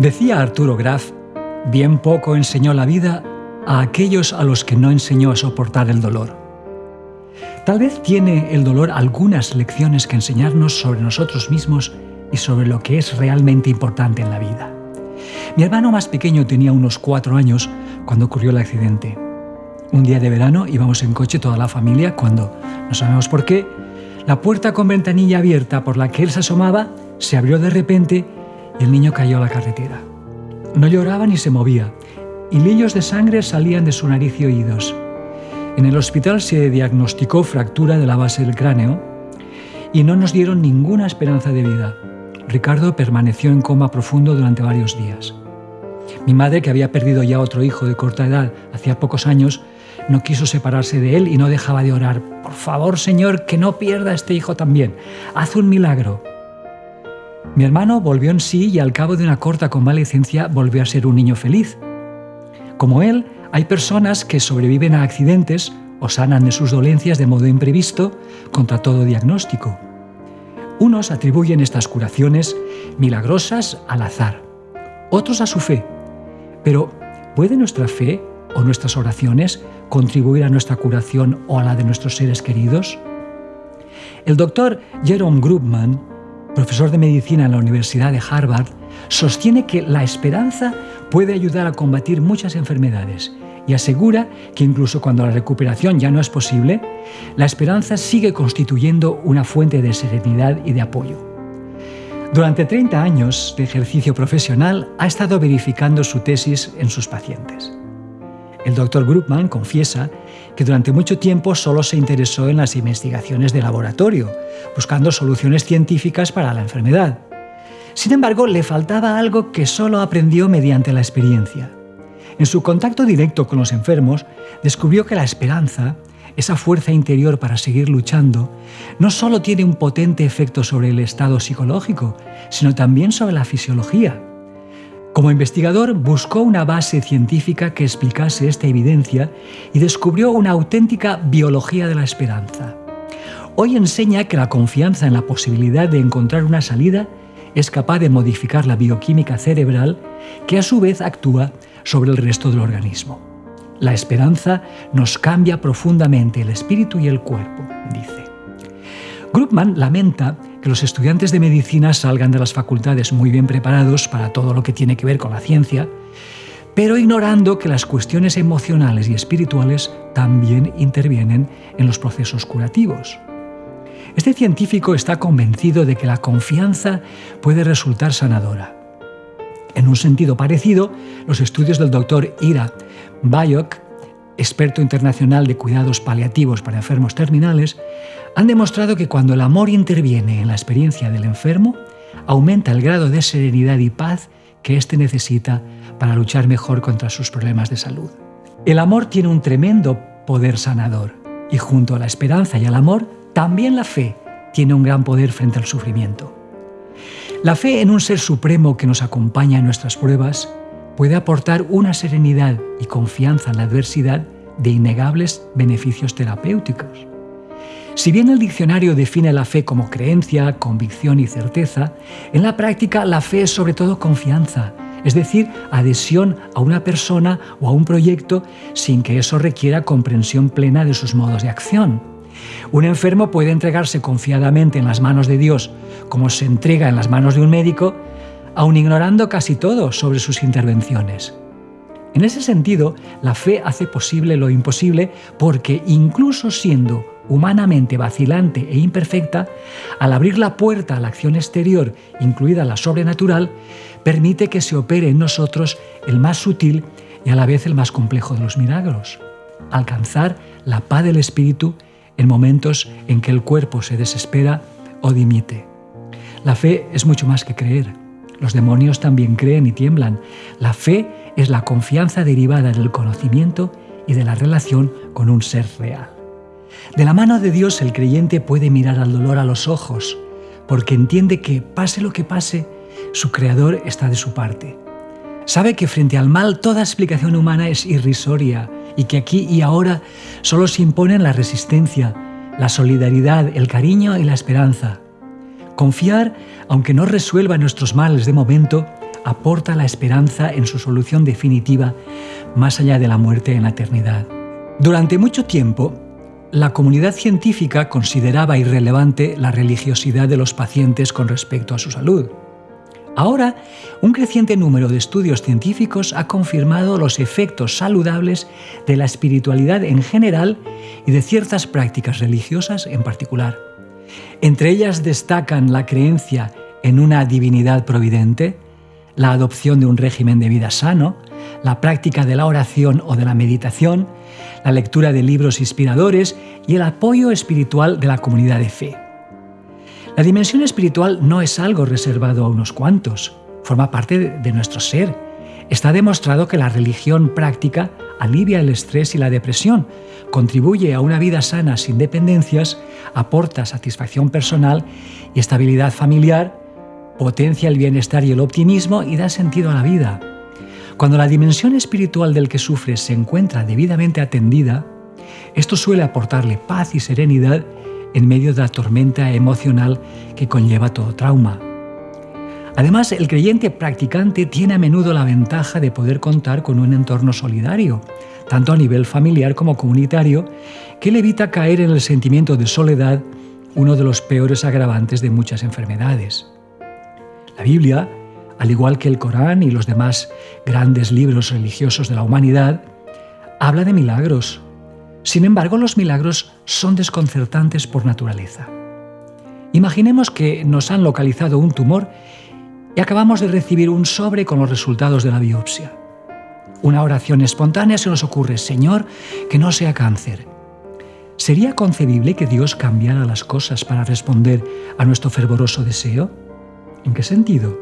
Decía Arturo Graf, bien poco enseñó la vida a aquellos a los que no enseñó a soportar el dolor. Tal vez tiene el dolor algunas lecciones que enseñarnos sobre nosotros mismos y sobre lo que es realmente importante en la vida. Mi hermano más pequeño tenía unos cuatro años cuando ocurrió el accidente. Un día de verano íbamos en coche toda la familia cuando, no sabemos por qué, la puerta con ventanilla abierta por la que él se asomaba se abrió de repente el niño cayó a la carretera. No lloraba ni se movía, y lillos de sangre salían de su nariz y oídos. En el hospital se diagnosticó fractura de la base del cráneo y no nos dieron ninguna esperanza de vida. Ricardo permaneció en coma profundo durante varios días. Mi madre, que había perdido ya otro hijo de corta edad hacía pocos años, no quiso separarse de él y no dejaba de orar, por favor Señor, que no pierda a este hijo también, haz un milagro. Mi hermano volvió en sí y al cabo de una corta convalecencia volvió a ser un niño feliz. Como él, hay personas que sobreviven a accidentes o sanan de sus dolencias de modo imprevisto contra todo diagnóstico. Unos atribuyen estas curaciones milagrosas al azar, otros a su fe. Pero, ¿puede nuestra fe o nuestras oraciones contribuir a nuestra curación o a la de nuestros seres queridos? El doctor Jerome Grubman profesor de medicina en la Universidad de Harvard, sostiene que la esperanza puede ayudar a combatir muchas enfermedades y asegura que incluso cuando la recuperación ya no es posible, la esperanza sigue constituyendo una fuente de serenidad y de apoyo. Durante 30 años de ejercicio profesional ha estado verificando su tesis en sus pacientes. El doctor Grupman confiesa que durante mucho tiempo solo se interesó en las investigaciones de laboratorio, buscando soluciones científicas para la enfermedad. Sin embargo, le faltaba algo que solo aprendió mediante la experiencia. En su contacto directo con los enfermos, descubrió que la esperanza, esa fuerza interior para seguir luchando, no solo tiene un potente efecto sobre el estado psicológico, sino también sobre la fisiología. Como investigador buscó una base científica que explicase esta evidencia y descubrió una auténtica biología de la esperanza. Hoy enseña que la confianza en la posibilidad de encontrar una salida es capaz de modificar la bioquímica cerebral que a su vez actúa sobre el resto del organismo. La esperanza nos cambia profundamente el espíritu y el cuerpo, dice. Grupman lamenta que los estudiantes de medicina salgan de las facultades muy bien preparados para todo lo que tiene que ver con la ciencia, pero ignorando que las cuestiones emocionales y espirituales también intervienen en los procesos curativos. Este científico está convencido de que la confianza puede resultar sanadora. En un sentido parecido, los estudios del doctor Ira Bayok experto internacional de cuidados paliativos para enfermos terminales, han demostrado que cuando el amor interviene en la experiencia del enfermo, aumenta el grado de serenidad y paz que éste necesita para luchar mejor contra sus problemas de salud. El amor tiene un tremendo poder sanador y junto a la esperanza y al amor, también la fe tiene un gran poder frente al sufrimiento. La fe en un ser supremo que nos acompaña en nuestras pruebas puede aportar una serenidad y confianza en la adversidad de innegables beneficios terapéuticos. Si bien el diccionario define la fe como creencia, convicción y certeza, en la práctica la fe es sobre todo confianza, es decir, adhesión a una persona o a un proyecto sin que eso requiera comprensión plena de sus modos de acción. Un enfermo puede entregarse confiadamente en las manos de Dios como se entrega en las manos de un médico aun ignorando casi todo sobre sus intervenciones. En ese sentido, la fe hace posible lo imposible porque incluso siendo humanamente vacilante e imperfecta, al abrir la puerta a la acción exterior, incluida la sobrenatural, permite que se opere en nosotros el más sutil y a la vez el más complejo de los milagros, alcanzar la paz del espíritu en momentos en que el cuerpo se desespera o dimite. La fe es mucho más que creer. Los demonios también creen y tiemblan. La fe es la confianza derivada del conocimiento y de la relación con un ser real. De la mano de Dios el creyente puede mirar al dolor a los ojos, porque entiende que, pase lo que pase, su Creador está de su parte. Sabe que frente al mal toda explicación humana es irrisoria y que aquí y ahora solo se imponen la resistencia, la solidaridad, el cariño y la esperanza. Confiar, aunque no resuelva nuestros males de momento, aporta la esperanza en su solución definitiva más allá de la muerte en la eternidad. Durante mucho tiempo, la comunidad científica consideraba irrelevante la religiosidad de los pacientes con respecto a su salud. Ahora, un creciente número de estudios científicos ha confirmado los efectos saludables de la espiritualidad en general y de ciertas prácticas religiosas en particular. Entre ellas destacan la creencia en una divinidad providente, la adopción de un régimen de vida sano, la práctica de la oración o de la meditación, la lectura de libros inspiradores y el apoyo espiritual de la comunidad de fe. La dimensión espiritual no es algo reservado a unos cuantos, forma parte de nuestro ser. Está demostrado que la religión práctica alivia el estrés y la depresión, contribuye a una vida sana sin dependencias, aporta satisfacción personal y estabilidad familiar, potencia el bienestar y el optimismo y da sentido a la vida. Cuando la dimensión espiritual del que sufre se encuentra debidamente atendida, esto suele aportarle paz y serenidad en medio de la tormenta emocional que conlleva todo trauma. Además, el creyente practicante tiene a menudo la ventaja de poder contar con un entorno solidario, tanto a nivel familiar como comunitario, que le evita caer en el sentimiento de soledad, uno de los peores agravantes de muchas enfermedades. La Biblia al igual que el Corán y los demás grandes libros religiosos de la humanidad, habla de milagros. Sin embargo, los milagros son desconcertantes por naturaleza. Imaginemos que nos han localizado un tumor y acabamos de recibir un sobre con los resultados de la biopsia. Una oración espontánea se nos ocurre, Señor, que no sea cáncer. ¿Sería concebible que Dios cambiara las cosas para responder a nuestro fervoroso deseo? ¿En qué sentido?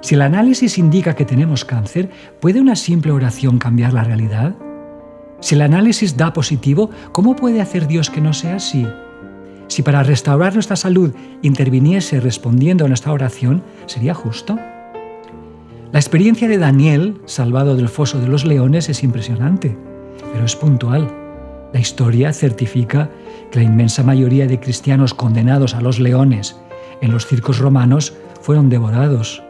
Si el análisis indica que tenemos cáncer, ¿puede una simple oración cambiar la realidad? Si el análisis da positivo, ¿cómo puede hacer Dios que no sea así? Si para restaurar nuestra salud interviniese respondiendo a nuestra oración, ¿sería justo? La experiencia de Daniel, salvado del foso de los leones, es impresionante, pero es puntual. La historia certifica que la inmensa mayoría de cristianos condenados a los leones en los circos romanos fueron devorados.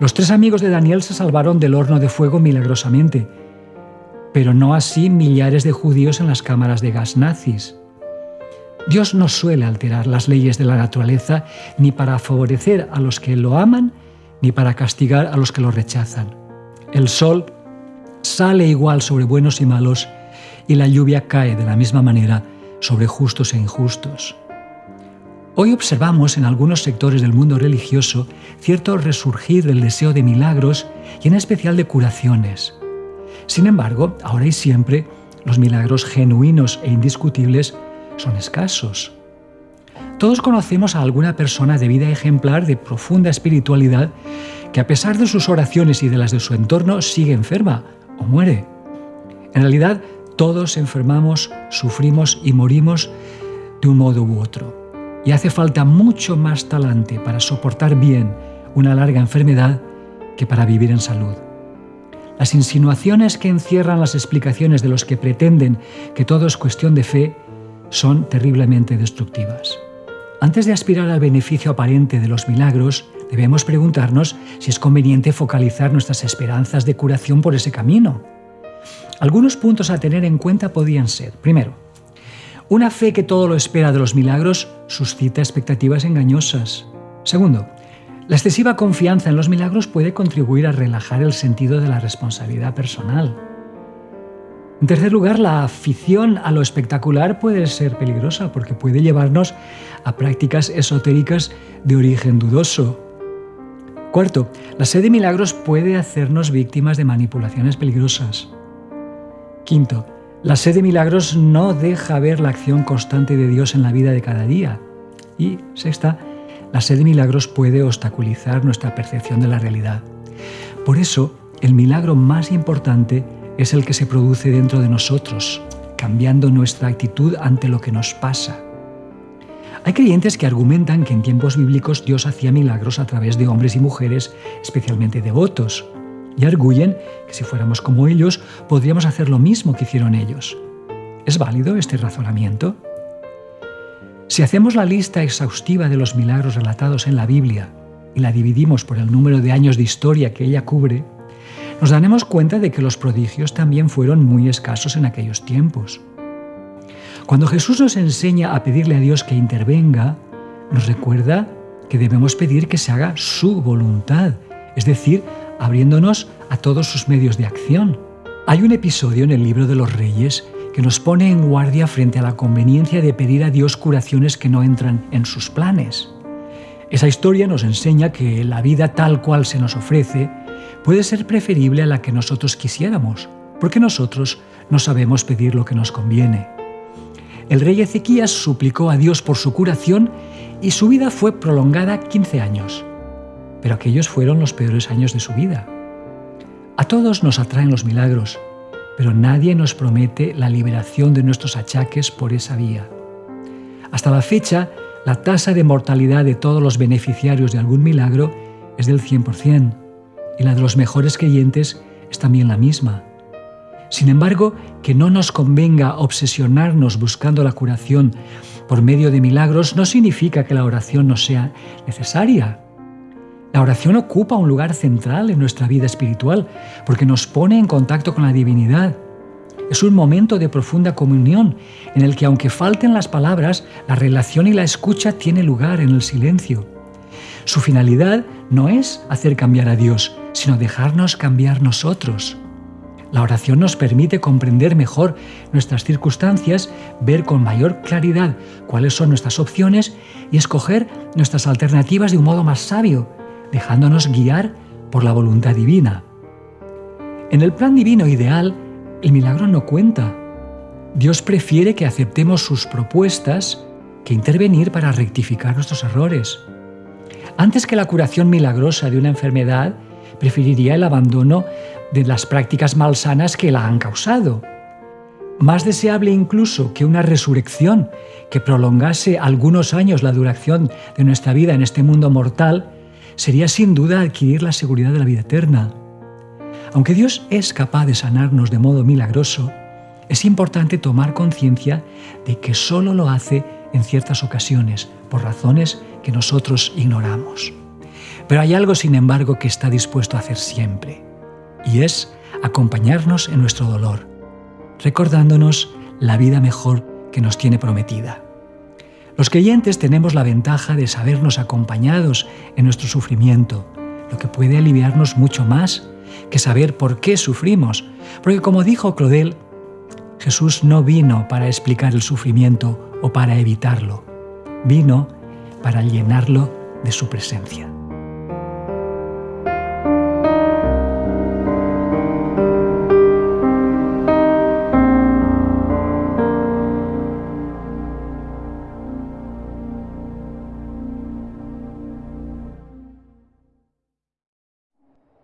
Los tres amigos de Daniel se salvaron del horno de fuego milagrosamente, pero no así millares de judíos en las cámaras de gas nazis. Dios no suele alterar las leyes de la naturaleza ni para favorecer a los que lo aman ni para castigar a los que lo rechazan. El sol sale igual sobre buenos y malos y la lluvia cae de la misma manera sobre justos e injustos. Hoy observamos en algunos sectores del mundo religioso cierto resurgir del deseo de milagros y en especial de curaciones. Sin embargo, ahora y siempre, los milagros genuinos e indiscutibles son escasos. Todos conocemos a alguna persona de vida ejemplar de profunda espiritualidad que a pesar de sus oraciones y de las de su entorno sigue enferma o muere. En realidad, todos enfermamos, sufrimos y morimos de un modo u otro y hace falta mucho más talante para soportar bien una larga enfermedad que para vivir en salud. Las insinuaciones que encierran las explicaciones de los que pretenden que todo es cuestión de fe son terriblemente destructivas. Antes de aspirar al beneficio aparente de los milagros, debemos preguntarnos si es conveniente focalizar nuestras esperanzas de curación por ese camino. Algunos puntos a tener en cuenta podían ser, primero, una fe que todo lo espera de los milagros suscita expectativas engañosas. Segundo, la excesiva confianza en los milagros puede contribuir a relajar el sentido de la responsabilidad personal. En tercer lugar, la afición a lo espectacular puede ser peligrosa porque puede llevarnos a prácticas esotéricas de origen dudoso. Cuarto, la sed de milagros puede hacernos víctimas de manipulaciones peligrosas. Quinto, la sed de milagros no deja ver la acción constante de Dios en la vida de cada día. Y sexta, la sed de milagros puede obstaculizar nuestra percepción de la realidad. Por eso, el milagro más importante es el que se produce dentro de nosotros, cambiando nuestra actitud ante lo que nos pasa. Hay creyentes que argumentan que en tiempos bíblicos Dios hacía milagros a través de hombres y mujeres especialmente devotos, y arguyen que si fuéramos como ellos, podríamos hacer lo mismo que hicieron ellos. ¿Es válido este razonamiento? Si hacemos la lista exhaustiva de los milagros relatados en la Biblia, y la dividimos por el número de años de historia que ella cubre, nos daremos cuenta de que los prodigios también fueron muy escasos en aquellos tiempos. Cuando Jesús nos enseña a pedirle a Dios que intervenga, nos recuerda que debemos pedir que se haga su voluntad, es decir, abriéndonos a todos sus medios de acción. Hay un episodio en el libro de los reyes que nos pone en guardia frente a la conveniencia de pedir a Dios curaciones que no entran en sus planes. Esa historia nos enseña que la vida tal cual se nos ofrece puede ser preferible a la que nosotros quisiéramos, porque nosotros no sabemos pedir lo que nos conviene. El rey Ezequías suplicó a Dios por su curación y su vida fue prolongada 15 años. Pero aquellos fueron los peores años de su vida. A todos nos atraen los milagros, pero nadie nos promete la liberación de nuestros achaques por esa vía. Hasta la fecha, la tasa de mortalidad de todos los beneficiarios de algún milagro es del 100%, y la de los mejores creyentes es también la misma. Sin embargo, que no nos convenga obsesionarnos buscando la curación por medio de milagros no significa que la oración no sea necesaria. La oración ocupa un lugar central en nuestra vida espiritual porque nos pone en contacto con la divinidad. Es un momento de profunda comunión en el que aunque falten las palabras, la relación y la escucha tiene lugar en el silencio. Su finalidad no es hacer cambiar a Dios, sino dejarnos cambiar nosotros. La oración nos permite comprender mejor nuestras circunstancias, ver con mayor claridad cuáles son nuestras opciones y escoger nuestras alternativas de un modo más sabio, dejándonos guiar por la voluntad divina. En el plan divino ideal, el milagro no cuenta. Dios prefiere que aceptemos sus propuestas que intervenir para rectificar nuestros errores. Antes que la curación milagrosa de una enfermedad, preferiría el abandono de las prácticas malsanas que la han causado. Más deseable incluso que una resurrección que prolongase algunos años la duración de nuestra vida en este mundo mortal sería sin duda adquirir la seguridad de la vida eterna. Aunque Dios es capaz de sanarnos de modo milagroso, es importante tomar conciencia de que solo lo hace en ciertas ocasiones, por razones que nosotros ignoramos. Pero hay algo, sin embargo, que está dispuesto a hacer siempre, y es acompañarnos en nuestro dolor, recordándonos la vida mejor que nos tiene prometida. Los creyentes tenemos la ventaja de sabernos acompañados en nuestro sufrimiento, lo que puede aliviarnos mucho más que saber por qué sufrimos, porque como dijo Claudel, Jesús no vino para explicar el sufrimiento o para evitarlo, vino para llenarlo de su presencia.